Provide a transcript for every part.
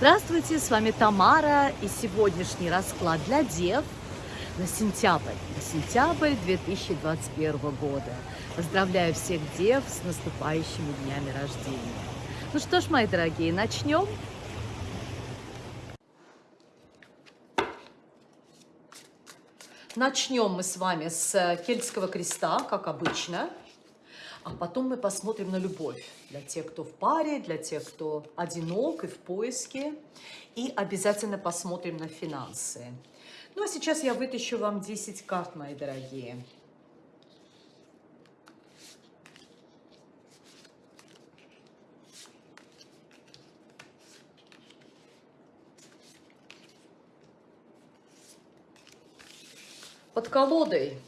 Здравствуйте, с вами Тамара и сегодняшний расклад для дев на сентябрь, на сентябрь 2021 года. Поздравляю всех дев с наступающими днями рождения. Ну что ж, мои дорогие, начнем. Начнем мы с вами с кельтского креста, как обычно. А потом мы посмотрим на любовь для тех, кто в паре, для тех, кто одинок и в поиске. И обязательно посмотрим на финансы. Ну а сейчас я вытащу вам 10 карт, мои дорогие. Под колодой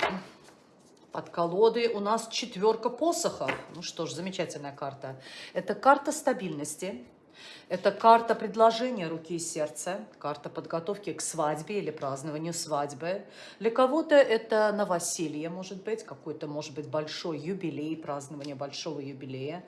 под колодой у нас четверка посохов. Ну что ж, замечательная карта. Это карта стабильности. Это карта предложения руки и сердца, карта подготовки к свадьбе или празднованию свадьбы. Для кого-то это новоселье, может быть, какой-то, может быть, большой юбилей, празднование большого юбилея.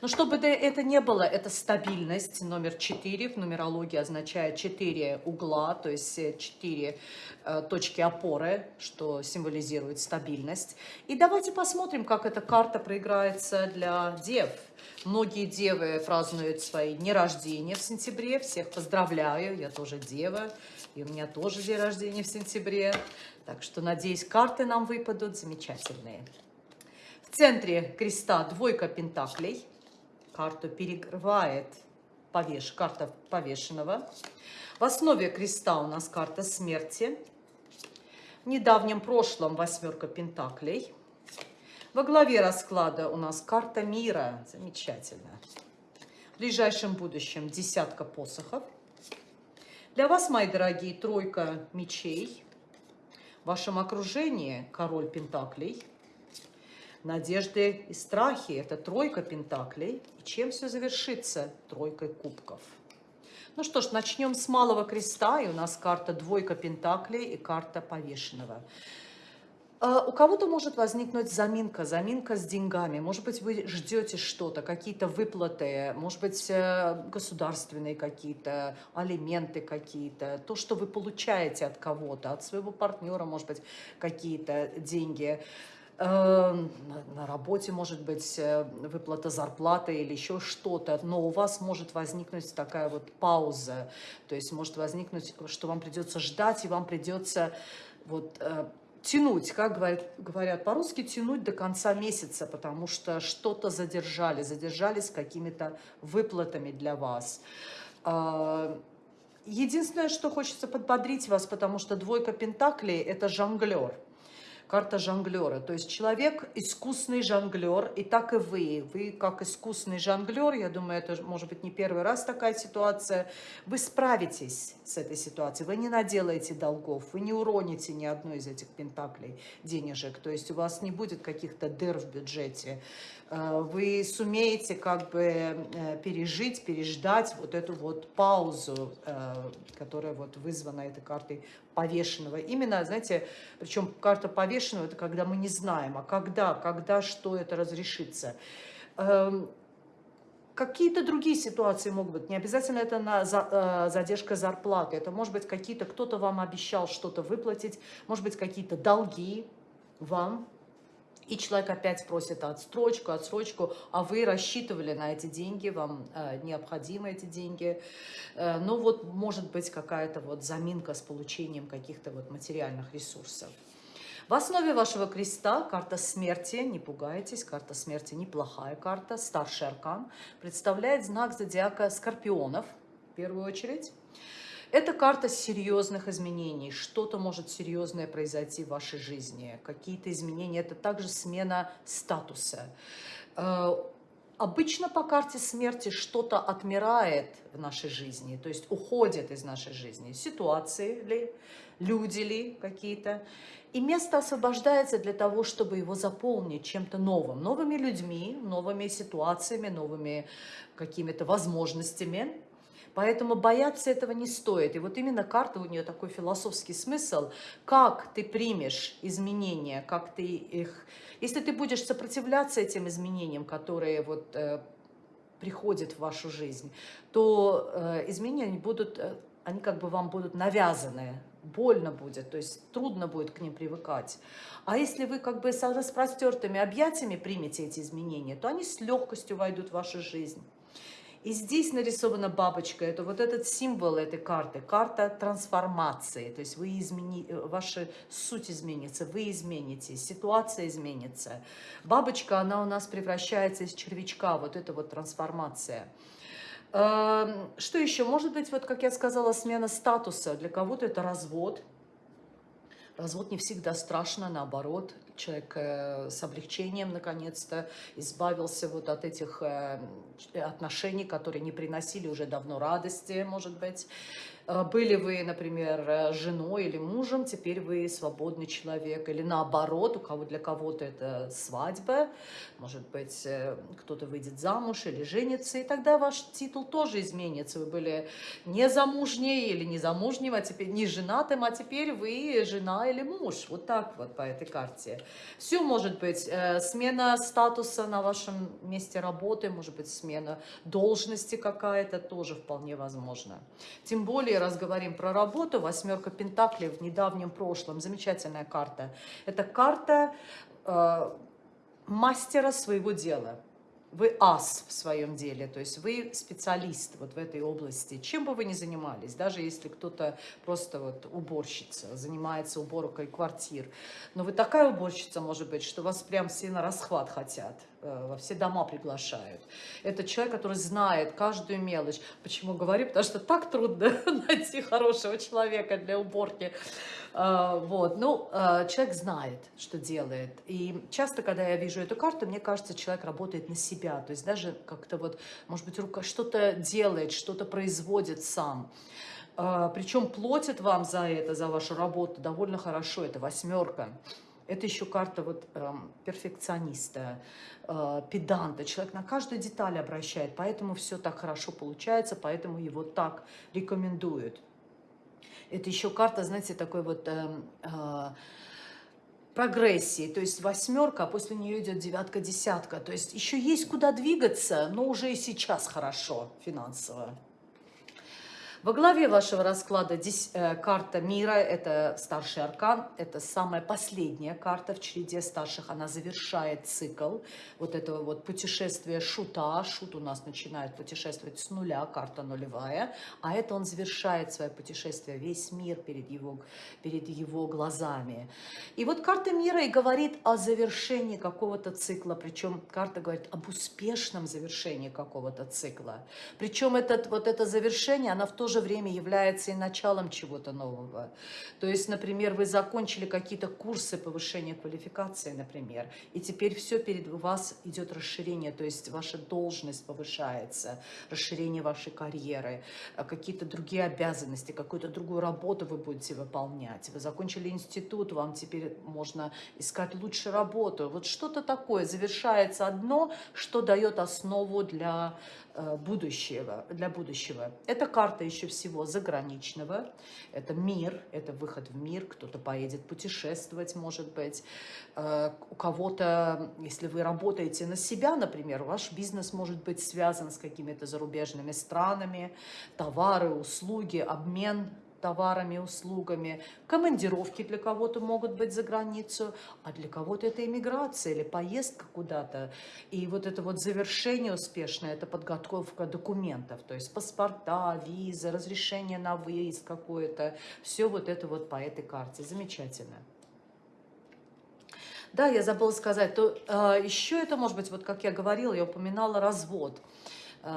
Но чтобы это не было, это стабильность. Номер 4 в нумерологии означает 4 угла, то есть 4 э, точки опоры, что символизирует стабильность. И давайте посмотрим, как эта карта проиграется для дев. Многие девы празднуют свои дни рождения в сентябре. Всех поздравляю, я тоже дева, и у меня тоже день рождения в сентябре. Так что, надеюсь, карты нам выпадут замечательные. В центре креста двойка пентаклей. Карту перекрывает повеш, карта повешенного. В основе креста у нас карта смерти. В недавнем прошлом восьмерка пентаклей. Во главе расклада у нас карта мира. Замечательно. В ближайшем будущем десятка посохов. Для вас, мои дорогие, тройка мечей. В вашем окружении король пентаклей. Надежды и страхи – это тройка пентаклей. И чем все завершится? Тройкой кубков. Ну что ж, начнем с малого креста. И у нас карта двойка пентаклей и карта повешенного. А, у кого-то может возникнуть заминка, заминка с деньгами. Может быть, вы ждете что-то, какие-то выплаты, может быть, э, государственные какие-то, алименты какие-то, то, что вы получаете от кого-то, от своего партнера, может быть, какие-то деньги. Эм, на работе может быть э, выплата зарплаты или еще что-то, но у вас может возникнуть такая вот пауза, то есть может возникнуть, что вам придется ждать, и вам придется вот э, тянуть, как говорят, говорят по-русски, тянуть до конца месяца, потому что что-то задержали, задержали с какими-то выплатами для вас. А, единственное, что хочется подбодрить вас, потому что двойка пентаклей – это жонглер карта жонглера. То есть человек искусный жонглер, и так и вы. Вы как искусный жонглер, я думаю, это может быть не первый раз такая ситуация, вы справитесь с этой ситуацией, вы не наделаете долгов, вы не уроните ни одной из этих пентаклей денежек, то есть у вас не будет каких-то дыр в бюджете. Э, вы сумеете как бы э, пережить, переждать вот эту вот паузу, э, которая вот вызвана этой картой повешенного. Именно, знаете, причем карта повешенного, это когда мы не знаем, а когда, когда, что это разрешится. Эм, какие-то другие ситуации могут быть. Не обязательно это на задержка зарплаты. Это может быть какие-то, кто-то вам обещал что-то выплатить, может быть какие-то долги вам и человек опять просит отстрочку, отсрочку, а вы рассчитывали на эти деньги, вам э, необходимы эти деньги. Э, ну вот может быть какая-то вот заминка с получением каких-то вот материальных ресурсов. В основе вашего креста карта смерти, не пугайтесь, карта смерти неплохая карта, старший аркан, представляет знак зодиака скорпионов, в первую очередь. Это карта серьезных изменений. Что-то может серьезное произойти в вашей жизни. Какие-то изменения. Это также смена статуса. Э, обычно по карте смерти что-то отмирает в нашей жизни, то есть уходит из нашей жизни. Ситуации ли, люди ли какие-то. И место освобождается для того, чтобы его заполнить чем-то новым. Новыми людьми, новыми ситуациями, новыми какими-то возможностями. Поэтому бояться этого не стоит. И вот именно карта у нее такой философский смысл. Как ты примешь изменения, как ты их... Если ты будешь сопротивляться этим изменениям, которые вот э, приходит в вашу жизнь, то э, изменения будут, э, они как бы вам будут навязаны, больно будет, то есть трудно будет к ним привыкать. А если вы как бы с распростертыми объятиями примете эти изменения, то они с легкостью войдут в вашу жизнь. И здесь нарисована бабочка, это вот этот символ этой карты, карта трансформации, то есть вы измени, ваша суть изменится, вы изменитесь, ситуация изменится. Бабочка, она у нас превращается из червячка, вот это вот трансформация. Эм, что еще? Может быть, вот как я сказала, смена статуса. Для кого-то это развод. Развод не всегда страшно, наоборот человек э, с облегчением наконец-то избавился вот от этих э, отношений, которые не приносили уже давно радости, может быть. Э, были вы, например, э, женой или мужем, теперь вы свободный человек. Или наоборот, у кого для кого-то это свадьба, может быть, э, кто-то выйдет замуж или женится, и тогда ваш титул тоже изменится. Вы были не замужней или не замужним, а теперь не женатым, а теперь вы жена или муж. Вот так вот по этой карте. Все может быть. Смена статуса на вашем месте работы, может быть, смена должности какая-то тоже вполне возможно. Тем более, раз говорим про работу, восьмерка Пентаклей в недавнем прошлом, замечательная карта. Это карта э, мастера своего дела. Вы ас в своем деле, то есть вы специалист вот в этой области, чем бы вы ни занимались, даже если кто-то просто вот уборщица, занимается уборкой квартир, но вы такая уборщица, может быть, что вас прям на расхват хотят, во все дома приглашают. Это человек, который знает каждую мелочь. Почему говорю? Потому что так трудно найти хорошего человека для уборки. А, вот, ну, а, человек знает, что делает. И часто, когда я вижу эту карту, мне кажется, человек работает на себя. То есть даже как-то вот, может быть, рука что-то делает, что-то производит сам. Причем платит вам за это, за вашу работу довольно хорошо. Это восьмерка. Это еще карта вот эм, перфекциониста, э, педанта. Человек на каждую деталь обращает, поэтому все так хорошо получается, поэтому его так рекомендуют. Это еще карта, знаете, такой вот э, э, прогрессии. То есть восьмерка, а после нее идет девятка, десятка. То есть еще есть куда двигаться, но уже и сейчас хорошо финансово. Во главе вашего расклада здесь э, карта мира, это старший аркан, это самая последняя карта в череде старших, она завершает цикл вот этого вот путешествия шута, шут у нас начинает путешествовать с нуля, карта нулевая, а это он завершает свое путешествие, весь мир перед его, перед его глазами. И вот карта мира и говорит о завершении какого-то цикла, причем карта говорит об успешном завершении какого-то цикла. Причем этот, вот это завершение, она в то же же время является и началом чего-то нового. То есть, например, вы закончили какие-то курсы повышения квалификации, например, и теперь все перед вас идет расширение, то есть ваша должность повышается, расширение вашей карьеры, а какие-то другие обязанности, какую-то другую работу вы будете выполнять. Вы закончили институт, вам теперь можно искать лучше работу. Вот что-то такое, завершается одно, что дает основу для Э, будущего, для будущего. Это карта еще всего заграничного, это мир, это выход в мир, кто-то поедет путешествовать, может быть. Э, у кого-то, если вы работаете на себя, например, ваш бизнес может быть связан с какими-то зарубежными странами, товары, услуги, обмен товарами, услугами. Командировки для кого-то могут быть за границу, а для кого-то это иммиграция или поездка куда-то. И вот это вот завершение успешное, это подготовка документов, то есть паспорта, визы, разрешение на выезд какое-то. Все вот это вот по этой карте. Замечательно. Да, я забыла сказать, то э, еще это может быть, вот как я говорила, я упоминала развод. А,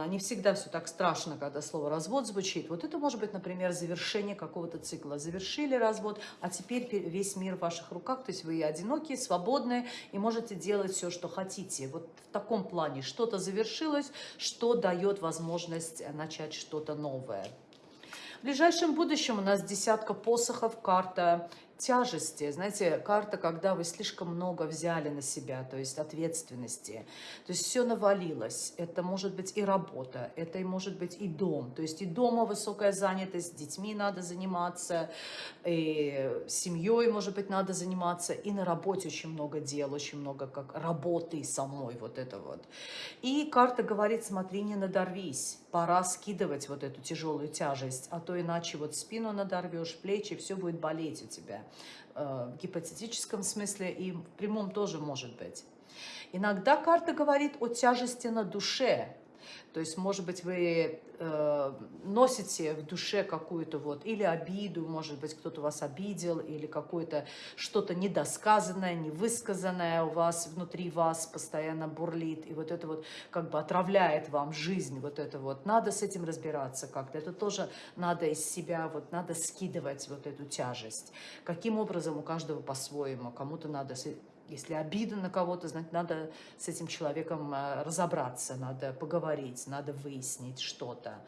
не всегда все так страшно, когда слово «развод» звучит. Вот это может быть, например, завершение какого-то цикла. Завершили развод, а теперь весь мир в ваших руках, то есть вы одинокие, свободные и можете делать все, что хотите. Вот в таком плане что-то завершилось, что дает возможность начать что-то новое. В ближайшем будущем у нас десятка посохов, карта тяжести, знаете, карта, когда вы слишком много взяли на себя, то есть ответственности, то есть все навалилось, это может быть и работа, это и может быть и дом, то есть и дома высокая занятость, детьми надо заниматься, и семьей, может быть, надо заниматься, и на работе очень много дел, очень много как работы самой, вот это вот. И карта говорит, смотри, не надорвись, пора скидывать вот эту тяжелую тяжесть, а то иначе вот спину надорвешь, плечи, все будет болеть у тебя. Э, в гипотетическом смысле и в прямом тоже может быть. Иногда карта говорит о тяжести на душе, то есть, может быть, вы э, носите в душе какую-то вот или обиду, может быть, кто-то вас обидел, или какое-то что-то недосказанное, невысказанное у вас, внутри вас постоянно бурлит, и вот это вот как бы отравляет вам жизнь, вот это вот. Надо с этим разбираться как-то. Это тоже надо из себя, вот надо скидывать вот эту тяжесть. Каким образом у каждого по-своему, кому-то надо если обида на кого-то, значит, надо с этим человеком э, разобраться, надо поговорить, надо выяснить что-то.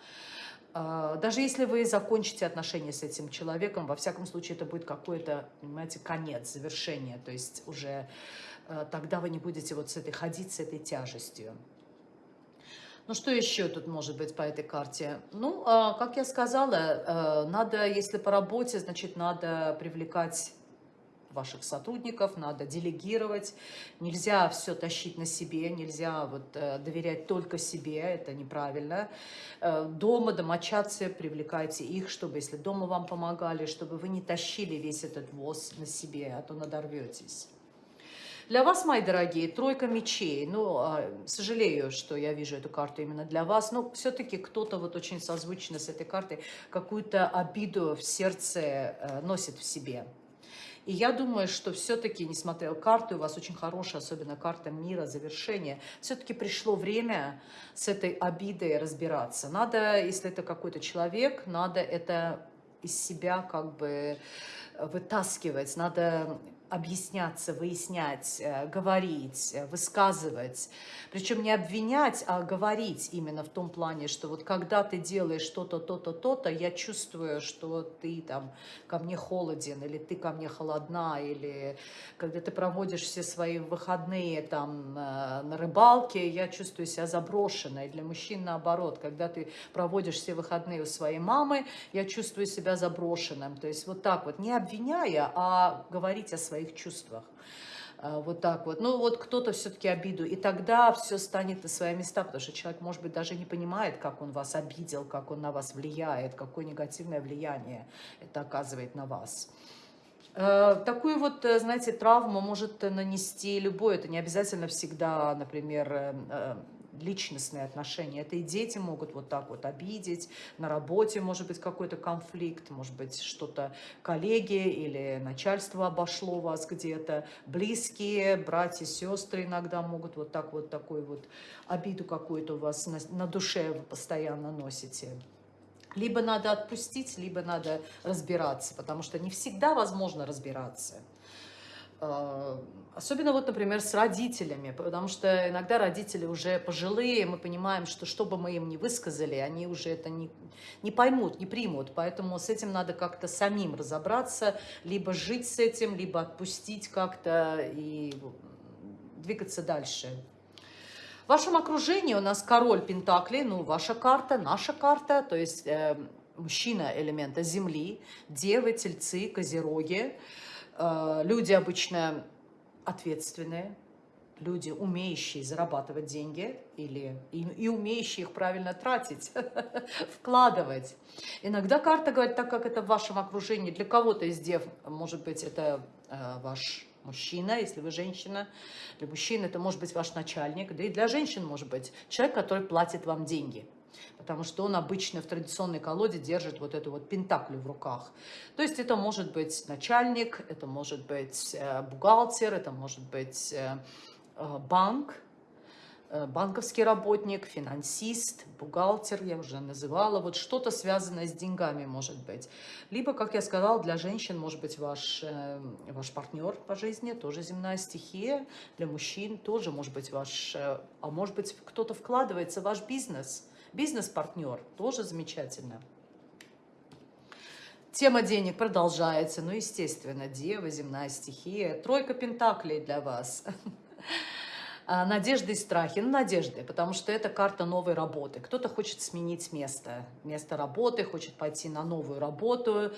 А, даже если вы закончите отношения с этим человеком, во всяком случае, это будет какой-то, понимаете, конец, завершение. То есть уже э, тогда вы не будете вот с этой ходить, с этой тяжестью. Ну, что еще тут может быть по этой карте? Ну, а, как я сказала, э, надо, если по работе, значит, надо привлекать ваших сотрудников, надо делегировать, нельзя все тащить на себе, нельзя вот, э, доверять только себе, это неправильно. Э, дома, домочадцы, привлекайте их, чтобы, если дома вам помогали, чтобы вы не тащили весь этот воз на себе, а то надорветесь. Для вас, мои дорогие, тройка мечей. Ну, а, сожалею, что я вижу эту карту именно для вас, но все-таки кто-то вот очень созвучно с этой картой какую-то обиду в сердце э, носит в себе. И я думаю, что все-таки, несмотря на карту, у вас очень хорошая, особенно карта мира, завершения, все-таки пришло время с этой обидой разбираться. Надо, если это какой-то человек, надо это из себя как бы вытаскивать, надо объясняться, выяснять, э, говорить, э, высказывать. Причем не обвинять, а говорить именно в том плане, что вот когда ты делаешь что-то, то-то, то-то, я чувствую, что ты там ко мне холоден, или ты ко мне холодна, или когда ты проводишь все свои выходные там э, на рыбалке, я чувствую себя заброшенной. Для мужчин наоборот, когда ты проводишь все выходные у своей мамы, я чувствую себя заброшенным. То есть вот так вот, не обвиняя, а говорить о своей своих чувствах. А, вот так вот. Ну, вот кто-то все-таки обиду. И тогда все станет на свои места, потому что человек, может быть, даже не понимает, как он вас обидел, как он на вас влияет, какое негативное влияние это оказывает на вас. А, такую вот, э, знаете, травму может нанести любой. Это не обязательно всегда, например, э, э, личностные отношения. Это и дети могут вот так вот обидеть, на работе может быть какой-то конфликт, может быть что-то коллеги или начальство обошло вас где-то, близкие, братья, сестры иногда могут вот так вот такую вот обиду какую-то у вас на, на душе вы постоянно носите. Либо надо отпустить, либо надо разбираться, потому что не всегда возможно разбираться. Э, особенно вот, например, с родителями, потому что иногда родители уже пожилые, мы понимаем, что что бы мы им не высказали, они уже это не, не поймут, не примут, поэтому с этим надо как-то самим разобраться, либо жить с этим, либо отпустить как-то и двигаться дальше. В вашем окружении у нас король Пентаклей, ну, ваша карта, наша карта, то есть э, мужчина элемента Земли, девы, тельцы, козероги, люди обычно ответственные, люди, умеющие зарабатывать деньги или, и, и умеющие их правильно тратить, вкладывать. Иногда карта говорит, так как это в вашем окружении, для кого-то из дев, может быть, это э, ваш мужчина, если вы женщина, для мужчин это может быть ваш начальник, да и для женщин может быть человек, который платит вам деньги – потому что он обычно в традиционной колоде держит вот эту вот пентаклю в руках. То есть это может быть начальник, это может быть э, бухгалтер, это может быть э, э, банк, банковский работник, финансист, бухгалтер, я уже называла, вот что-то связанное с деньгами может быть. Либо, как я сказала, для женщин может быть ваш, ваш партнер по жизни, тоже земная стихия, для мужчин тоже может быть ваш, а может быть кто-то вкладывается в ваш бизнес – Бизнес-партнер тоже замечательно. Тема денег продолжается, ну, естественно, Дева, земная стихия, тройка пентаклей для вас. А, и страхи. Ну, надежды, потому что это карта новой работы. Кто-то хочет сменить место, место работы, хочет пойти на новую работу.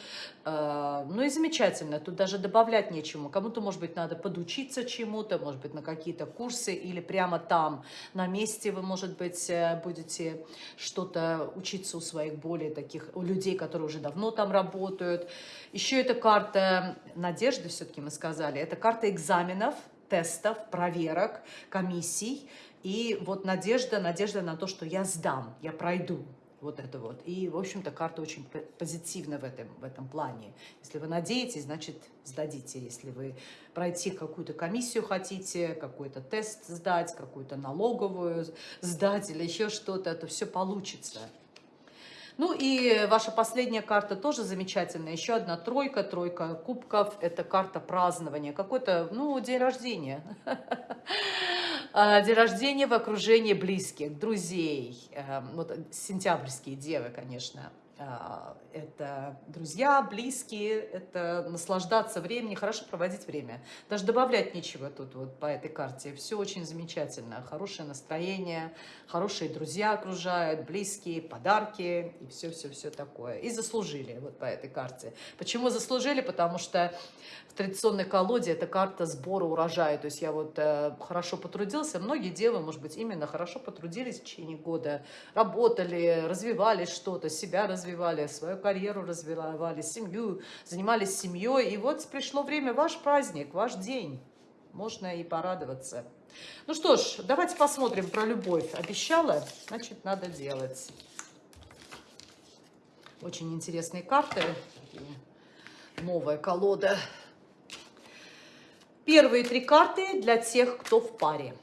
А, ну и замечательно, тут даже добавлять нечему. Кому-то, может быть, надо подучиться чему-то, может быть, на какие-то курсы или прямо там, на месте вы, может быть, э, будете что-то учиться у своих более таких, у людей, которые уже давно там работают. Еще эта карта надежды, все-таки мы сказали, это карта экзаменов, тестов, проверок, комиссий. И вот надежда, надежда на то, что я сдам, я пройду. Вот это вот. И, в общем-то, карта очень позитивна в этом, в этом плане. Если вы надеетесь, значит, сдадите. Если вы пройти какую-то комиссию хотите, какой-то тест сдать, какую-то налоговую сдать или еще что-то, то все получится. Ну и ваша последняя карта тоже замечательная. Еще одна тройка, тройка кубков. Это карта празднования. Какой-то, ну, день рождения. А, день рождения в окружении близких, друзей. Эм, вот сентябрьские девы, конечно. А, это друзья, близкие, это наслаждаться временем, хорошо проводить время. Даже добавлять нечего тут вот по этой карте. Все очень замечательно. Хорошее настроение, хорошие друзья окружают, близкие, подарки и все-все-все такое. И заслужили вот по этой карте. Почему заслужили? Потому что в традиционной колоде это карта сбора урожая. То есть я вот э, хорошо потрудился. Многие девы, может быть, именно хорошо потрудились в течение года. Работали, развивали что-то, себя развивали, свою карьеру развивали, семью, занимались семьей. И вот пришло время, ваш праздник, ваш день. Можно и порадоваться. Ну что ж, давайте посмотрим про любовь. Обещала, значит, надо делать. Очень интересные карты. Новая колода. Первые три карты для тех, кто в паре.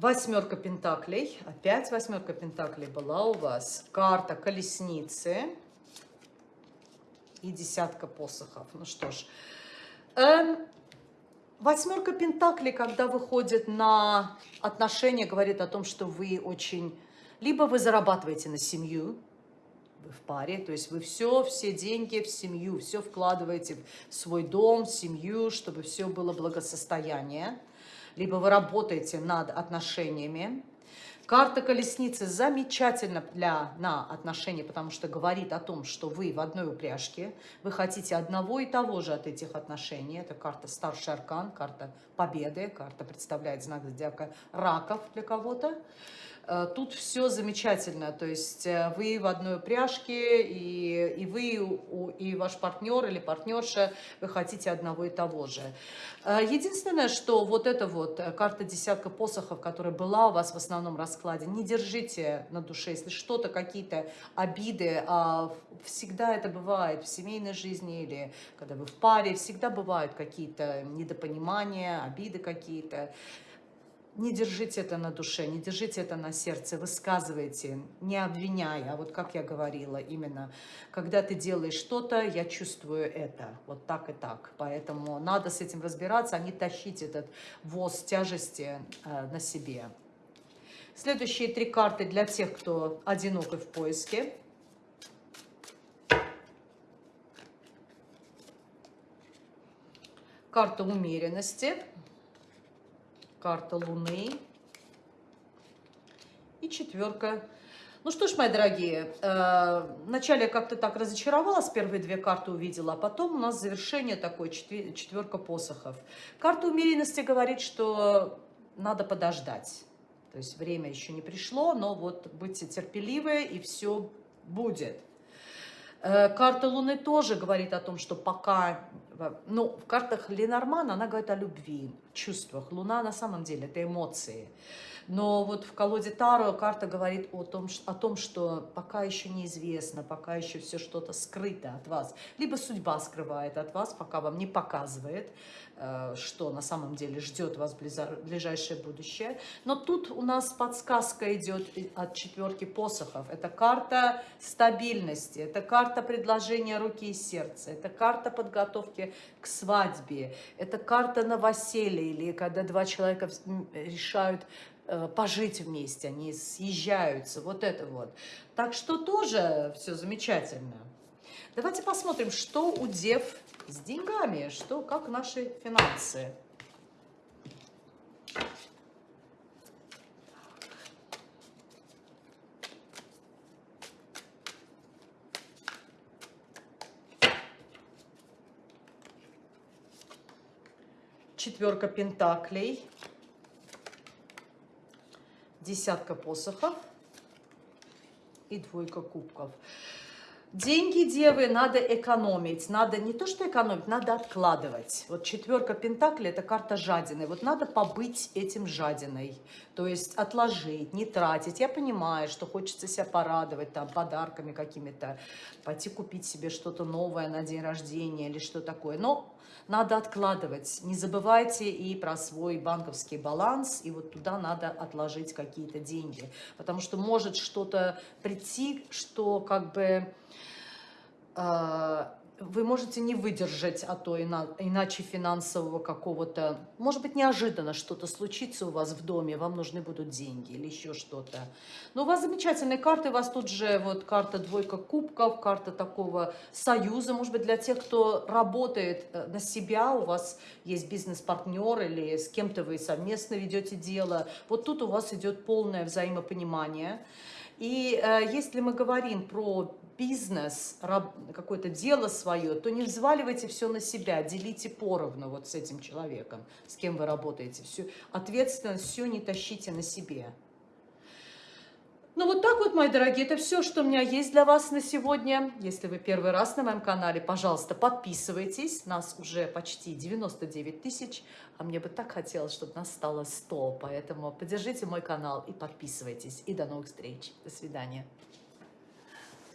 Восьмерка пентаклей. Опять восьмерка пентаклей была у вас. Карта колесницы. И десятка посохов. Ну что ж. Эм, Восьмерка Пентаклей, когда выходит на отношения, говорит о том, что вы очень... Либо вы зарабатываете на семью, вы в паре, то есть вы все, все деньги в семью, все вкладываете в свой дом, в семью, чтобы все было благосостояние. Либо вы работаете над отношениями, Карта колесницы замечательна для, на отношения, потому что говорит о том, что вы в одной упряжке, вы хотите одного и того же от этих отношений. Это карта старший аркан, карта победы, карта представляет знак зодиака раков для кого-то. Э, тут все замечательно, то есть э, вы в одной упряжке, и, и вы, и ваш партнер или партнерша, вы хотите одного и того же. Э, единственное, что вот эта вот карта десятка посохов, которая была у вас в основном раскладе, не держите на душе, если что-то, какие-то обиды, а всегда это бывает в семейной жизни или когда вы в паре, всегда бывают какие-то недопонимания, обиды какие-то не держите это на душе, не держите это на сердце, высказывайте, не обвиняя. А вот как я говорила, именно, когда ты делаешь что-то, я чувствую это, вот так и так. Поэтому надо с этим разбираться, а не тащить этот воз тяжести э, на себе. Следующие три карты для тех, кто одинок и в поиске. Карта умеренности карта Луны и четверка. Ну что ж, мои дорогие, э, вначале я как-то так разочаровалась, первые две карты увидела, а потом у нас завершение такое, четверка посохов. Карта умеренности говорит, что надо подождать. То есть время еще не пришло, но вот будьте терпеливы, и все будет. Э, карта Луны тоже говорит о том, что пока... Ну, в картах Ленормана она говорит о любви, чувствах. Луна на самом деле это эмоции. Но вот в колоде Таро карта говорит о том, о том, что пока еще неизвестно, пока еще все что-то скрыто от вас. Либо судьба скрывает от вас, пока вам не показывает. Э, что на самом деле ждет вас в ближайшее будущее. Но тут у нас подсказка идет от четверки посохов. Это карта стабильности, это карта предложения руки и сердца, это карта подготовки к свадьбе. Это карта новоселья, или когда два человека решают пожить вместе, они съезжаются, вот это вот. Так что тоже все замечательно. Давайте посмотрим, что у дев с деньгами, что, как наши финансы. четверка пентаклей, десятка посохов и двойка кубков. Деньги, девы, надо экономить. Надо не то, что экономить, надо откладывать. Вот четверка пентаклей – это карта жадины. Вот надо побыть этим жадиной. То есть отложить, не тратить. Я понимаю, что хочется себя порадовать там подарками какими-то, пойти купить себе что-то новое на день рождения или что такое. Но надо откладывать. Не забывайте и про свой банковский баланс, и вот туда надо отложить какие-то деньги. Потому что может что-то прийти, что как бы а, вы можете не выдержать, а то иначе финансового какого-то, может быть, неожиданно что-то случится у вас в доме, вам нужны будут деньги или еще что-то. Но у вас замечательные карты, у вас тут же вот карта двойка кубков, карта такого союза, может быть, для тех, кто работает э, на себя, у вас есть бизнес-партнер или с кем-то вы совместно ведете дело. Вот тут у вас идет полное взаимопонимание. И э, если мы говорим про бизнес, какое-то дело свое, то не взваливайте все на себя, делите поровну вот с этим человеком, с кем вы работаете. Всю ответственность, все не тащите на себе. Ну вот так вот, мои дорогие, это все, что у меня есть для вас на сегодня. Если вы первый раз на моем канале, пожалуйста, подписывайтесь. Нас уже почти 99 тысяч, а мне бы так хотелось, чтобы нас стало 100. Поэтому поддержите мой канал и подписывайтесь. И до новых встреч. До свидания.